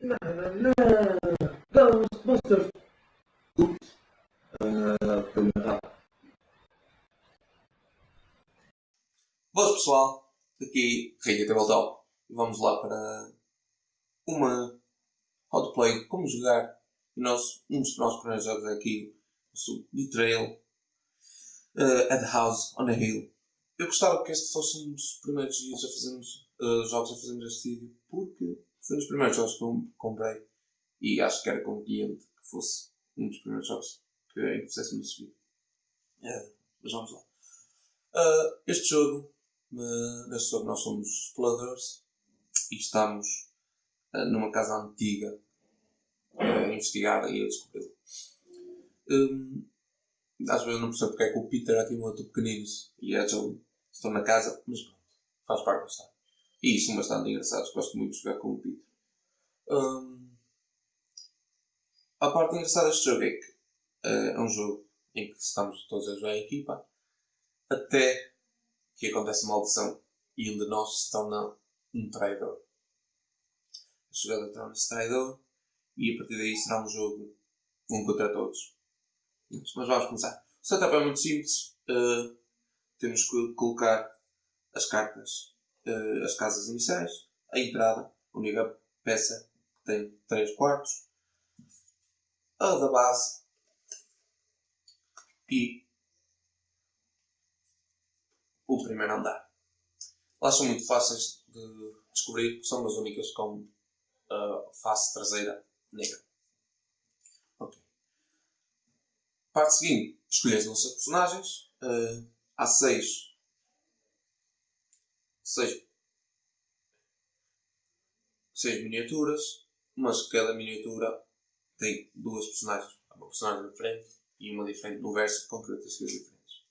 Não. Ghostbusters. Ups. Uh, foi errado. Boas pessoal, aqui Rei Tabletop e vamos lá para uma how to play, como jogar nós, um dos nossos primeiros jogos é aqui, o Betrayal uh, at the House on a Hill. Eu gostava que este fosse um dos primeiros dias a fazermos, uh, jogos a fazermos este vídeo porque foi um dos primeiros jogos que eu comprei e acho que era conveniente que fosse um dos primeiros jogos que, em que este vídeo. Uh, mas vamos lá. Uh, este jogo, uh, neste jogo nós somos exploradores e estamos uh, numa casa antiga a investigar e a descobri-lo. Um, às vezes não percebo porque é que o Peter aqui muito pequeninos e a Joey estão na casa, mas pronto, faz parte bastante. E são bastante engraçados, gosto muito de jogar com o Peter. Um, a parte engraçada deste jogo é que uh, é um jogo em que estamos todos a jogar em equipa até que acontece uma maldição e um de nós se torna um traidor. A jogada torna-se traidor e a partir daí será um jogo um contra todos. Mas vamos começar. O setup é muito simples. Uh, temos que colocar as cartas, uh, as casas iniciais, a entrada, única peça que tem 3 quartos, a da base e o primeiro andar. Elas são muito fáceis de descobrir, são as únicas com a face traseira negra. Ok. Parte seguinte, escolher as nossas personagens. Uh, há seis, seis, seis miniaturas, mas cada miniatura tem duas personagens. Uma personagem diferente e uma diferente no verso com características diferentes.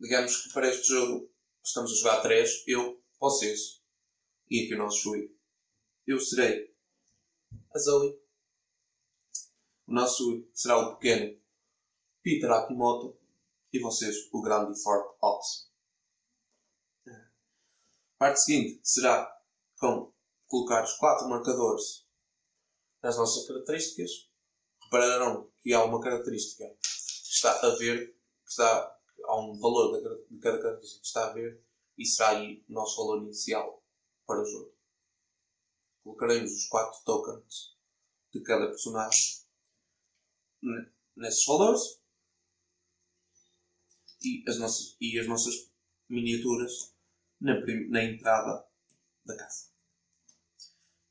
Digamos que para este jogo estamos a jogar três, eu, vocês e aqui o nosso Shui. Eu serei a Zoe. O nosso será o pequeno Peter Akimoto e vocês o grande e forte Ox. Parte seguinte será com colocar os quatro marcadores nas nossas características. Repararão que há uma característica que está a ver, que está, há um valor de cada característica que está a ver e será aí o nosso valor inicial para o jogo colocaremos os 4 tokens de cada personagem nesses valores e as nossas, e as nossas miniaturas na, na entrada da casa.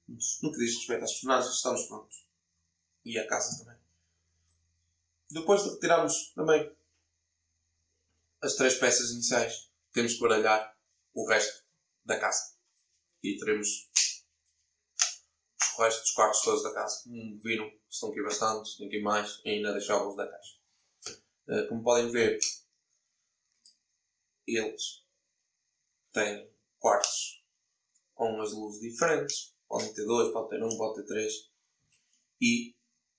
No que diz respeito às personagens, estamos prontos. E a casa também. Depois de retirarmos também as três peças iniciais, temos que baralhar o resto da casa. E teremos o resto dos quartos todos da casa. Como viram, estão aqui bastantes, tem aqui mais, ainda deixar alguns da caixa. Como podem ver, eles têm quartos com as luzes diferentes. Podem ter dois, pode ter um, pode ter três. E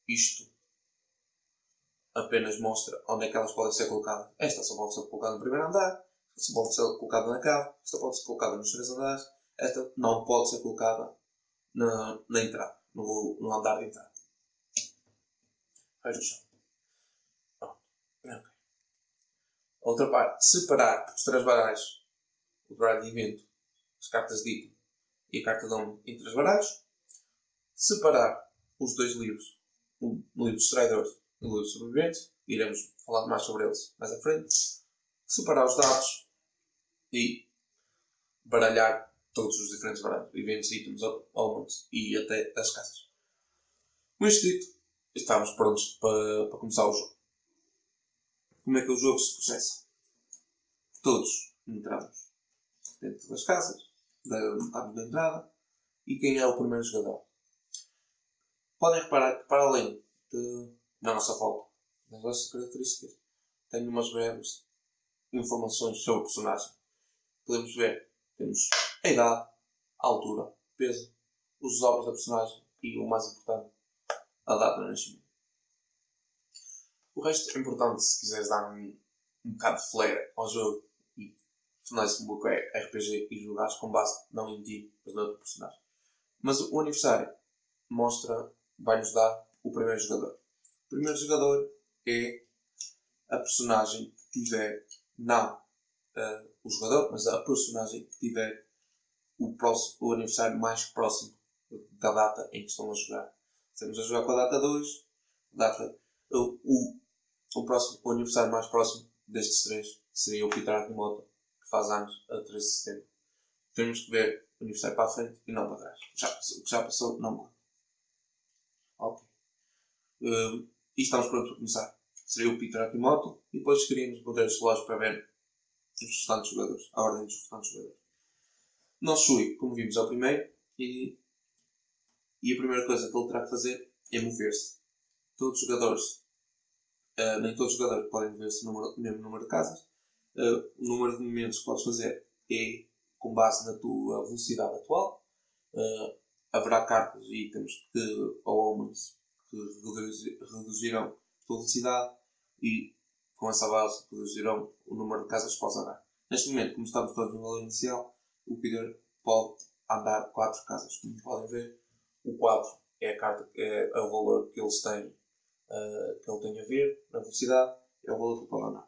isto apenas mostra onde é que elas podem ser colocadas. Esta só pode ser colocada no primeiro andar, esta pode ser colocada na cave, esta pode ser colocada nos três andares, esta não pode ser colocada na, na entrada, no, no andar de entrada. Faz no chão. Pronto. Okay. Outra parte, separar os três baralhos, o baralho de evento, as cartas de item e a carta de nome em três baralhos. Separar os dois livros, o livro dos traidores e o livro dos sobreviventes. Iremos falar mais sobre eles mais à frente. Separar os dados e baralhar todos os diferentes baralhos, eventos, itens, elements e até as casas. Com isto dito, estamos prontos para, para começar o jogo. Como é que o jogo se processa? Todos entramos dentro das casas, da, da entrada, e quem é o primeiro jogador? Podem reparar que, para além de, na nossa volta, das nossas características, tem umas breves informações sobre o personagem. Podemos ver, temos a idade, a altura, peso, os obras da personagem e, o mais importante, a data de nascimento. O resto é importante se quiseres dar um, um bocado de flair ao jogo tornar-se um pouco RPG e jogares com base não em ti, mas no outro personagem. Mas o aniversário mostra, vai-nos dar o primeiro jogador. O primeiro jogador é a personagem que tiver, não uh, o jogador, mas a personagem que tiver o, próximo, o aniversário mais próximo da data em que estão a jogar. Estamos a jogar com a data 2, data, o, o, o, próximo, o aniversário mais próximo destes três seria o Peter Akimoto, que faz anos a 13 de setembro. Temos que ver o aniversário para a frente e não para trás. Já, o que já passou, não conta. Ok. Uh, e estamos prontos para começar. Seria o Peter Akimoto e depois queríamos poder os para ver os restantes jogadores, a ordem dos restantes jogadores. Não Shui, como vimos, é o primeiro e, e a primeira coisa que ele terá que fazer é mover-se. Todos os jogadores, uh, nem todos os jogadores podem mover-se no mesmo número de casas. Uh, o número de movimentos que podes fazer é com base na tua velocidade atual. Uh, haverá cartas e itens que, ou homens que reduzirão a tua velocidade e com essa base reduzirão o número de casas que podes andar. Neste momento, como estamos todos no valor inicial, o Peter pode andar 4 casas. Como podem ver, o 4 é, a carta, é o valor que eles têm, uh, que ele tem a ver na velocidade, é o valor que pode andar.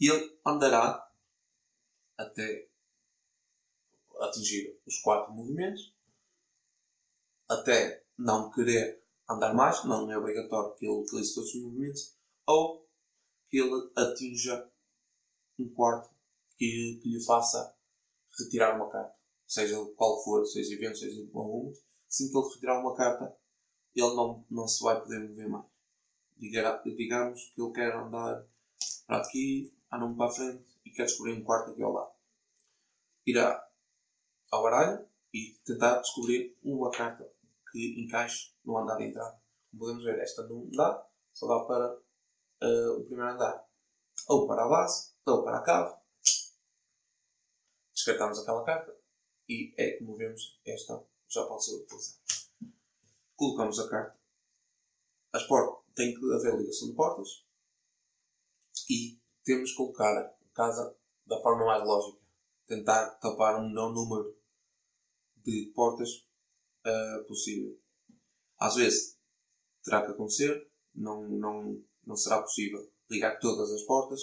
E ele andará até atingir os 4 movimentos, até não querer andar mais, não é obrigatório que ele utilize todos os movimentos, ou que ele atinja um quarto que, que lhe faça retirar uma carta, seja qual for, seja evento, seja algum, assim que ele retirar uma carta, ele não, não se vai poder mover mais. digamos que ele quer andar para aqui, andar para a frente e quer descobrir um quarto aqui ao lado. Irá ao baralho e tentar descobrir uma carta que encaixe no andar de entrada. Como podemos ver, esta não dá, só dá para uh, o primeiro andar. Ou para a base, ou para a cave. Descartamos aquela carta e é como vemos, esta já pode ser utilizada. Colocamos a carta. As portas, tem que haver ligação de portas e temos que colocar a casa da forma mais lógica. Tentar tapar um menor número de portas uh, possível. Às vezes terá que acontecer, não, não, não será possível ligar todas as portas.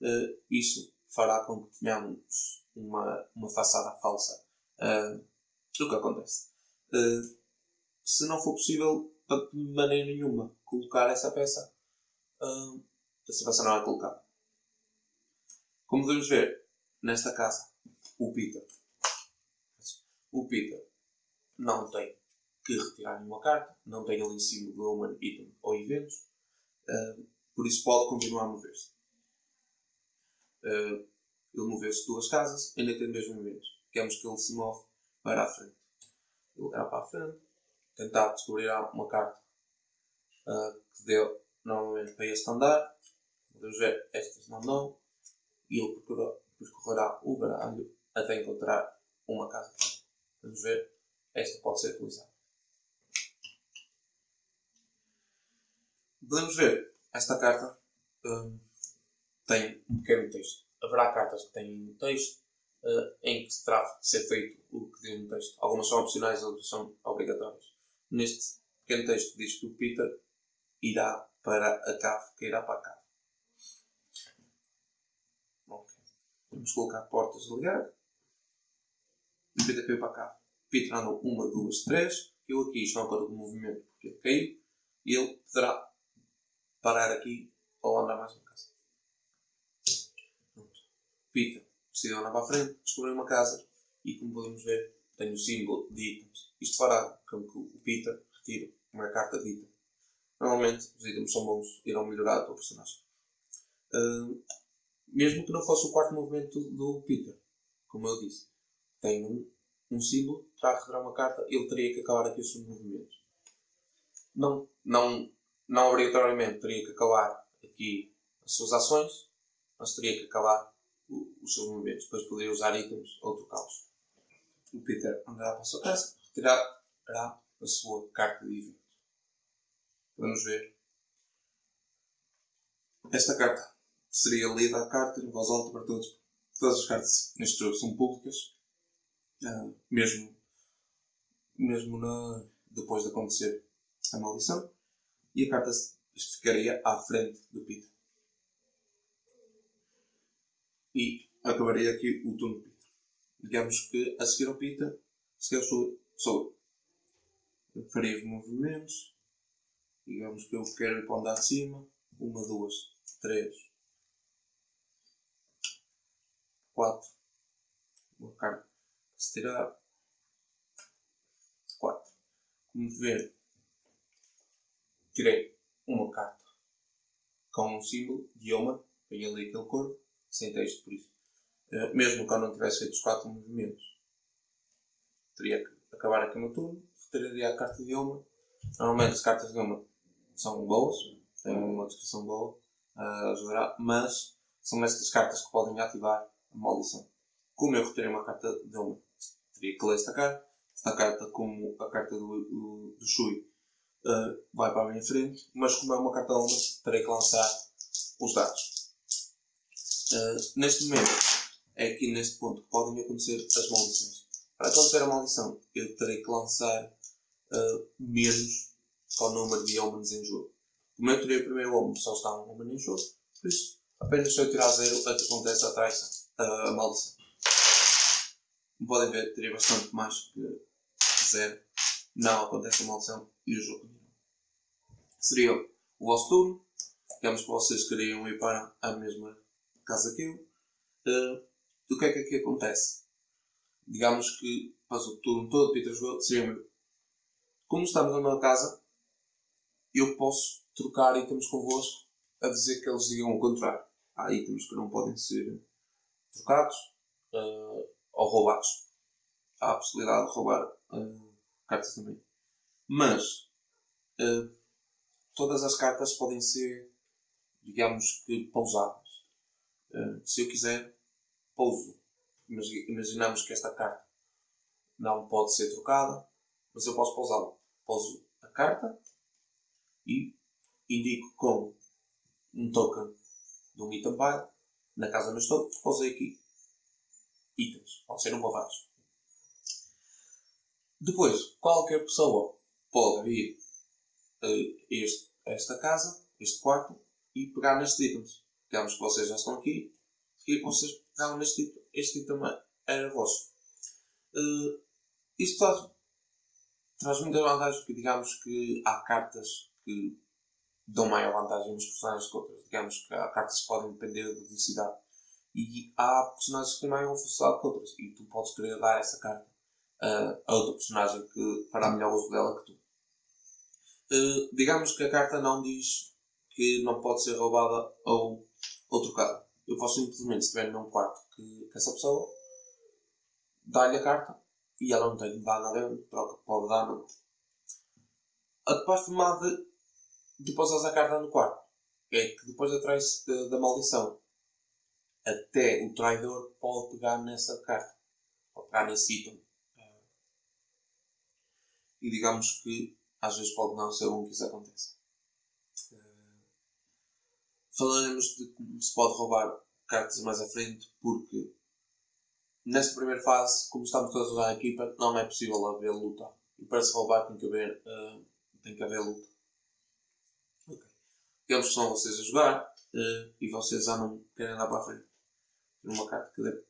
Uh, isso fará com que tenhamos uma, uma façada falsa. Uh, o que acontece? Uh, se não for possível, de maneira nenhuma, colocar essa peça, essa peça não é colocada. Como podemos ver, nesta casa, o Peter, o Peter não tem que retirar nenhuma carta, não tem ali em cima do Human Item ou eventos, uh, por isso pode continuar a mover-se. Uh, ele moveu-se duas casas, ainda tem dois movimentos. Queremos que ele se move para a frente. Ele irá para a frente, tentar descobrir uma carta uh, que deu normalmente para este andar. Podemos ver, estas não dão. E ele percorrerá o baralho até encontrar uma casa. Vamos ver, esta pode ser utilizada. Podemos ver, esta carta um, tem um pequeno texto. Haverá cartas que têm texto uh, em que se terá de ser feito o que diz no texto. Algumas são opcionais, outras são obrigatórias. Neste pequeno texto diz que o Peter irá para a cave, que irá para a cave. Okay. Vamos colocar portas a ligar. O caiu para. Peter andou uma, duas, três. Eu aqui não conta como movimento porque ele caiu. E ele poderá parar aqui ou andar mais uma casa. Peter decidiu andar para a frente, descobriu uma casa e, como podemos ver, tem o símbolo de itens. Isto fará com que o Peter retire uma carta de item. Normalmente, os itens são bons, irão melhorar a tua personagem. Uh, mesmo que não fosse o quarto movimento do Peter, como eu disse, tem um, um símbolo, terá retirar uma carta, ele teria que acabar aqui os seus movimentos. Não, não não obrigatoriamente teria que acabar aqui as suas ações, mas teria que acabar o, os seus movimentos. Depois poderia usar itens ou trocá-los. O Peter andará para a sua casa, retirará a sua carta de evento. Vamos ver. Esta carta seria lida a carta em voz alta para todos. Todas as cartas neste jogo são públicas. Uh, mesmo mesmo na, depois de acontecer a maldição, e a carta ficaria à frente do Peter. E acabaria aqui o turno do Peter. Digamos que a seguir ao Peter, se eu sou, sou eu. Faria os movimentos. Digamos que eu quero ir para de cima. Uma, duas, três, quatro. Uma carta se tirar. Quatro. Como ver, tirei uma carta com um símbolo de Yoma. Peguei ali aquele corpo, sem texto por isso. Eh, mesmo que eu não tivesse feito os quatro movimentos, teria que acabar aqui no turno, retiraria a carta de Yoma. Normalmente as cartas de Yoma são boas, têm uma descrição boa, uh, ajudará, mas são estas cartas que podem ativar a maldição. Como eu retirei uma carta de Yoma, teria que ler esta carta. Esta carta, como a carta do, do, do Shui, uh, vai para a minha frente, mas como é uma carta Yoma, terei que lançar os dados. Uh, neste momento, é aqui neste ponto que podem acontecer as maldições. Para acontecer a maldição, eu terei que lançar uh, menos que o número de homens em jogo. Como eu tirei o primeiro homem, só está um homem em jogo, por isso, apenas se eu tirar zero, acontece a traição, a maldição. Como podem ver, tirei bastante mais que zero. Não acontece a maldição e o jogo continua. Seria o vosso turno. Digamos que vocês queriam ir para a mesma casa que eu. Uh, o que é que aqui acontece? Digamos que faz o turno todo, Peter jogou, seria meu. Como estamos na mesma casa, eu posso trocar itens convosco a dizer que eles digam o contrário. Há itens que não podem ser trocados uh, ou roubados. Há a possibilidade de roubar uh, cartas também. Mas uh, todas as cartas podem ser, digamos que, pausadas. se eu quiser, pouso. Imaginamos que esta carta não pode ser trocada, mas eu posso pousá-la. Pouso a carta e indico com um token de um item pile. Na casa onde estou, pousei aqui itens. Pode ser um ou vários. Depois, qualquer pessoa pode vir este, esta casa, este quarto, e pegar nestes itens. Digamos que vocês já estão aqui e vocês pegaram neste item. Este item era vosso. Uh, isto traz, traz muitas vantagens, porque digamos que há cartas que dão maior vantagem nos personagens que outras. Digamos que há cartas que podem depender da velocidade. E há personagens que têm maior velocidade que outras. E tu podes querer dar essa carta uh, a outra personagem que fará melhor uso dela que tu. Uh, digamos que a carta não diz que não pode ser roubada ou, ou trocada. Eu posso simplesmente, se estiver num quarto que, que essa pessoa, dar-lhe a carta e ela não tem de dar nada, troca, pode dar, não. De uma de depois a carta no quarto. É que depois atrás da, da maldição, até o traidor pode pegar nessa carta. Pode pegar nesse item. E digamos que às vezes pode não ser bom que isso aconteça. Falaremos de como se pode roubar cartas mais à frente, porque nesta primeira fase, como estamos todos a usar a equipa, não é possível haver luta. E para se roubar tem que haver, uh, tem que haver luta. Eles são vocês a jogar uh, e vocês já não querem andar para a frente. Uma carta que deve.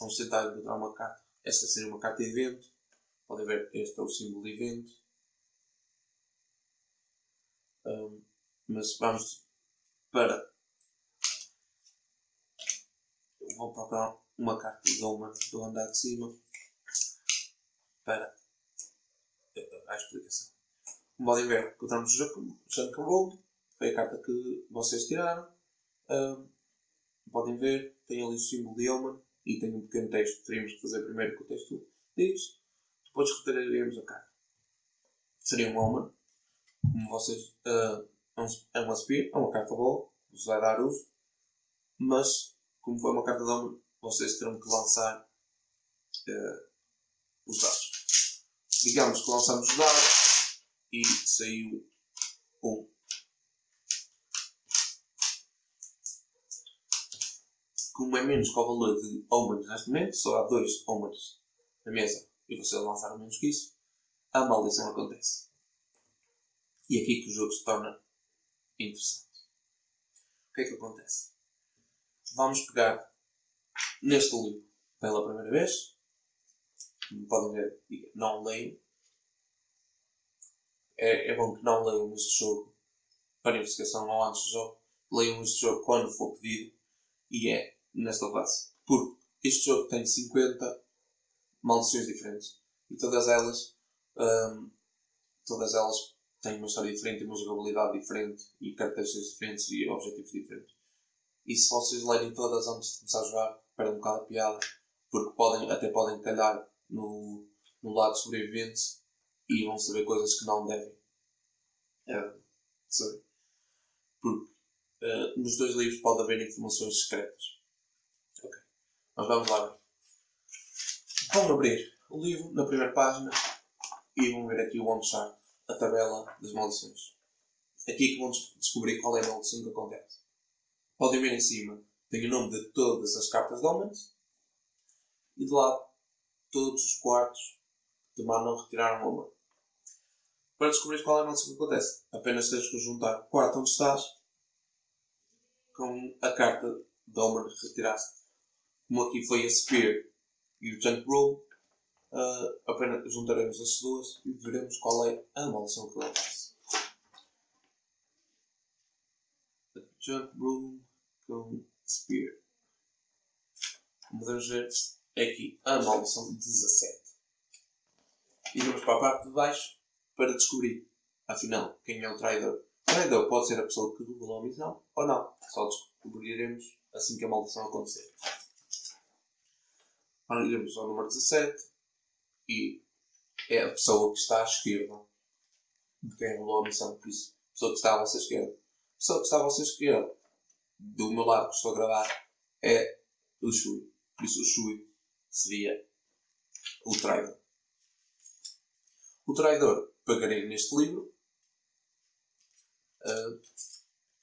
Vamos tentar encontrar uma carta. Esta seria uma carta de evento. Podem ver, este é o símbolo de evento. Um, mas vamos para. Eu vou procurar uma carta de uma do andar de cima para a explicação. Como podem ver, encontramos o Junk Road foi a carta que vocês tiraram. Podem ver, tem ali o símbolo de Elman e tem um pequeno texto. Teríamos que fazer primeiro o que o texto diz. Depois retiraríamos a carta. Seria um Elman. Como vocês. Uh, é uma Spear, é uma carta boa, vos vai dar uso. Mas, como foi uma carta de Elman, vocês terão que lançar uh, os dados. Digamos que lançamos os dados e saiu um como é menos que o valor de Omens neste momento, só há dois Omens na mesa e vocês lançaram menos que isso, a maldição acontece. E é aqui que o jogo se torna interessante. O que é que acontece? Vamos pegar neste livro pela primeira vez. Como podem ver, não leio. É, é bom que não leiam este jogo para investigação ou antes do jogo. Leiam este jogo quando for pedido. E é nesta classe. Porque este jogo tem 50 maldições diferentes. E todas elas, um, todas elas têm uma história diferente, uma jogabilidade diferente e características diferentes e objetivos diferentes. E se vocês lerem todas antes de começar a jogar, perdem um bocado a piada, porque podem, até podem calhar no, no lado sobrevivente e vão saber coisas que não devem é, saber. Porque uh, nos dois livros pode haver informações secretas. Mas vamos lá. Vão abrir o livro na primeira página e vão ver aqui o one chart, a tabela das maldições. Aqui que vão descobrir qual é a maldição que acontece. Podem ver em cima, tem o nome de todas as cartas de homens e de lado todos os quartos de mandam retirar uma. Para descobrir qual é a maldição que acontece, apenas tens que juntar o quarto onde estás com a carta de Omen que retiraste. Como aqui foi a Spear e o Junk Room, uh, apenas juntaremos as duas e veremos qual é a maldição que acontece. Junk Room com Spear. Podemos ver, é aqui a maldição 17. E vamos para a parte de baixo para descobrir, afinal, quem é o traidor. O traidor pode ser a pessoa que revelou a missão ou não. Só descobriremos assim que a maldição acontecer. Iremos ao número 17 e é a pessoa que está à esquerda de quem revelou a missão. Por isso, a pessoa que está à vossa esquerda. A pessoa que está à vossa esquerda, do meu lado que estou a gravar, é o Shui. Por isso, o Shui seria o traidor. O traidor pagaria neste livro uh,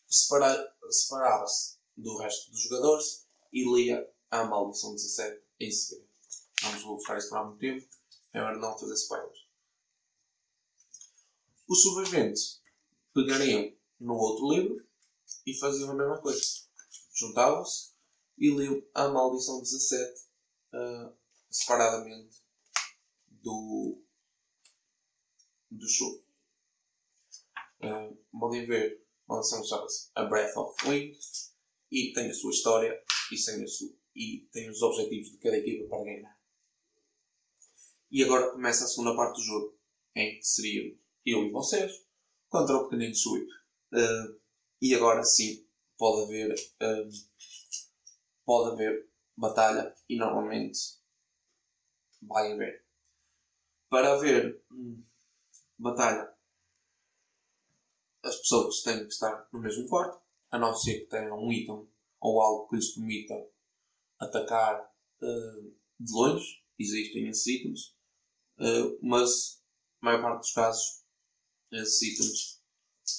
separava-se do resto dos jogadores e lia a Maldição 17 em segredo. Vamos vou buscar isto por muito tempo, é hora de não fazer spoilers. Os sobreviventes pegariam no outro livro e faziam a mesma coisa. Juntavam-se e liam a Maldição 17 uh, separadamente do, do show. Uh, podem ver, a maldição chama-se A Breath of Wind e tem a sua história e tem, a sua, e tem os objetivos de cada equipa para ganhar. E agora começa a segunda parte do jogo, em que seria eu e vocês contra o pequenino Sweep. Uh, e agora sim pode haver, uh, pode haver batalha e normalmente vai haver. Para haver hum, batalha, as pessoas têm que estar no mesmo quarto, a não ser que tenham um item ou algo que lhes permita atacar uh, de longe. Existem esses itens, uh, mas a maior parte dos casos, esses itens,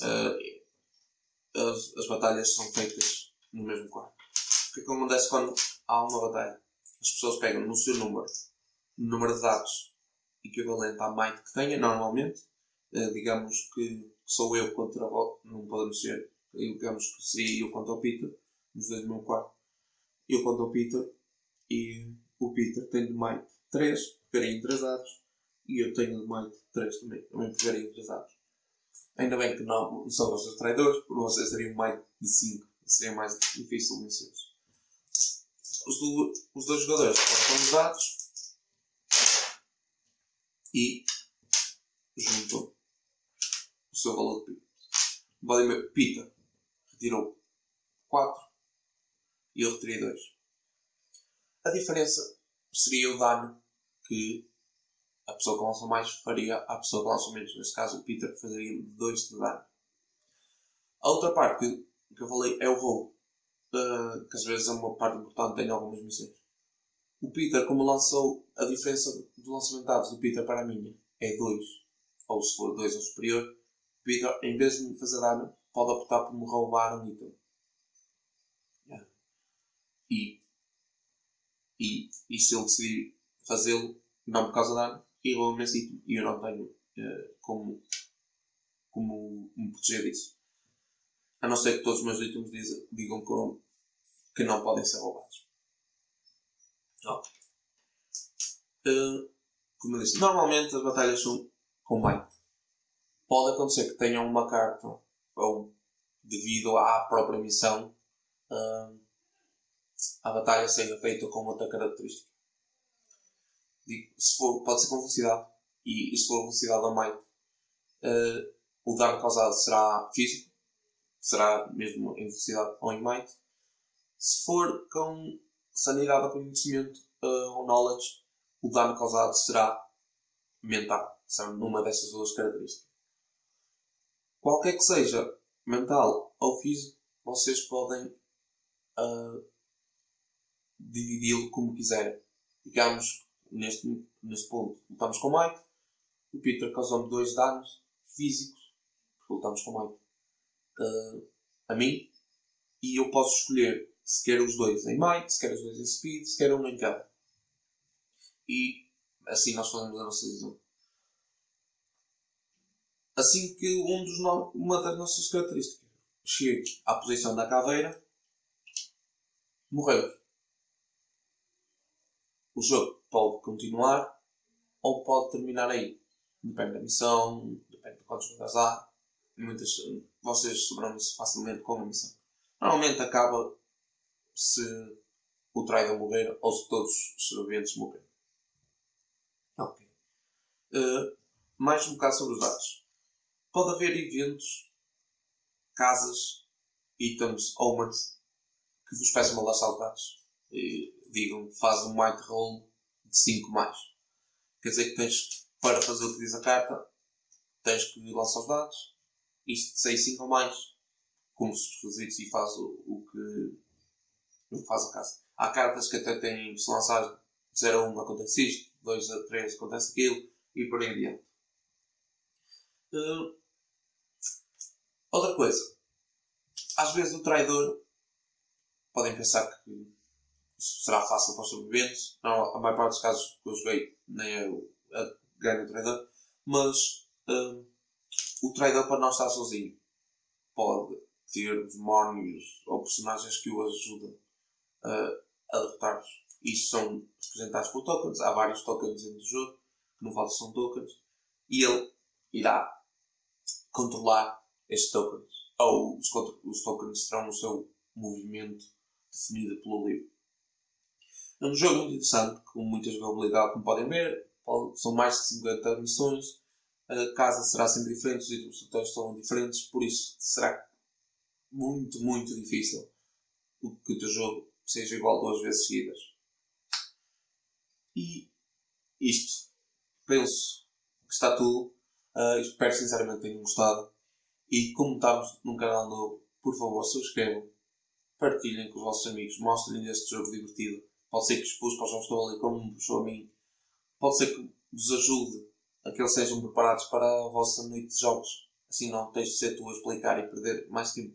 uh, as, as batalhas são feitas no mesmo quarto. O que é que acontece quando há uma batalha? As pessoas pegam no seu número, no número de dados equivalente à might que tenha, normalmente. Digamos que sou eu contra. Não podemos ser. Digamos que seria eu contra o Peter, nos dois no meu quarto. Eu contra o Peter e o Peter tem de might 3, pegarei em 3 dados. E eu tenho de might 3 também, também pegarei em 3 dados. Ainda bem que não são vocês traidores, porque vocês teriam might de 5. Seria mais difícil vencê-los os, do, os dois jogadores colocam os dados e juntam o seu valor de Pita. Pita retirou 4 e eu retirei 2. A diferença seria o dano que a pessoa que lança mais faria à pessoa que lança menos. Neste caso, o Peter faria 2 de dano. A outra parte que, que eu falei é o roubo uh, que às vezes é uma parte importante em algumas missões. O Peter, como lançou, a diferença do lançamento de dados do Peter para a minha é 2, ou se for 2 ou superior, Peter, em vez de me fazer dano, pode optar por me roubar um item. E, e, e se ele decidir fazê-lo, não por causa de dano, e esse item, e eu não tenho uh, como, como me proteger disso. A não ser que todos os meus itens digam, digam que não podem ser roubados. Uh, como eu disse, normalmente as batalhas são com bem. Pode acontecer que tenham uma carta, ou devido à própria missão, uh, a batalha seja feita com outra característica. Digo, se for, pode ser com velocidade, e, e se for velocidade a meio, uh, o dano causado será físico, será mesmo em velocidade ou em might. Se for com sanidade ou conhecimento uh, ou knowledge, o dano causado será mental. São numa dessas duas características. Qualquer que seja mental ou físico, vocês podem uh, dividi-lo como quiserem. Digamos, neste, neste ponto, lutamos com Mike. O Peter causou-me dois danos físicos, porque lutamos com Mike, uh, a mim. E eu posso escolher se quero os dois em Might, se quero os dois em Speed, se quero um em cada. E assim nós fazemos a nossa decisão. Assim que um dos no... uma das nossas características chega à posição da caveira, morreu. O jogo pode continuar ou pode terminar aí. Depende da missão, depende de quantos jogadores há. Muitas, vocês sobram isso facilmente com a missão. Normalmente acaba se o traidor morrer ou se todos os sobreviventes morrerem. Ok. Uh, mais um bocado sobre os dados. Pode haver eventos, casas, itens, omens que vos peçam mandar saltados e digam que faz um might roll de 5 mais. Quer dizer que tens, para fazer o que diz a carta, tens que lançar os dados, isto de 6, 5 ou mais, como se requisitos e faz o, o que não faz a casa. Há cartas que até têm, se lançar 0 a 1 acontece isto, 2 a 3 acontece aquilo, e por aí adiante. Uh, outra coisa. Às vezes o traidor podem pensar que será fácil para os sobreviventes. Não, a maior parte dos casos que eu joguei nem é o grande traidor. Mas uh, o traidor para não estar sozinho pode ter demónios ou personagens que o ajudam uh, a derrotar-vos. Isto são representados por tokens. Há vários tokens dentro do jogo, que não faltam são tokens. E ele irá controlar estes tokens. Ou os, os tokens terão o seu movimento definido pelo livro. É um jogo muito interessante, com muita jogabilidade, como podem ver. São mais de 50 missões. A casa será sempre diferente, os itens serão diferentes, por isso será muito, muito difícil que o teu jogo seja igual duas vezes seguidas. E isto, penso que está tudo. Uh, espero sinceramente que tenham gostado. E como estamos num canal novo, por favor, subscrevam, partilhem com os vossos amigos, mostrem este jogo divertido. Pode ser que expus para os jogos estão ali como me puxou a mim. Pode ser que vos ajude a que eles sejam preparados para a vossa noite de jogos. Assim não tens de ser tu a explicar e perder mais tempo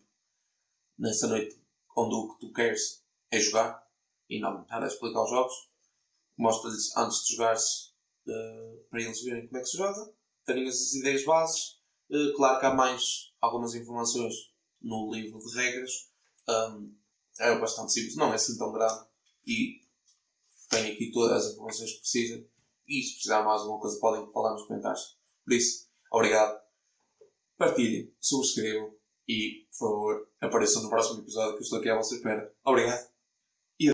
nessa noite onde o que tu queres é jogar e não estar a explicar os jogos. Mostra-lhes antes de jogares uh, para eles verem como é que se joga, terem as ideias bases. Uh, claro que há mais algumas informações no livro de regras. Um, é bastante simples, não é assim tão grande e tem aqui todas as informações que precisa. E se precisar mais alguma coisa, podem falar nos comentários. Por isso, obrigado. Partilhem, subscrevam e, por favor, apareçam no próximo episódio que eu estou aqui à vossa espera. Obrigado.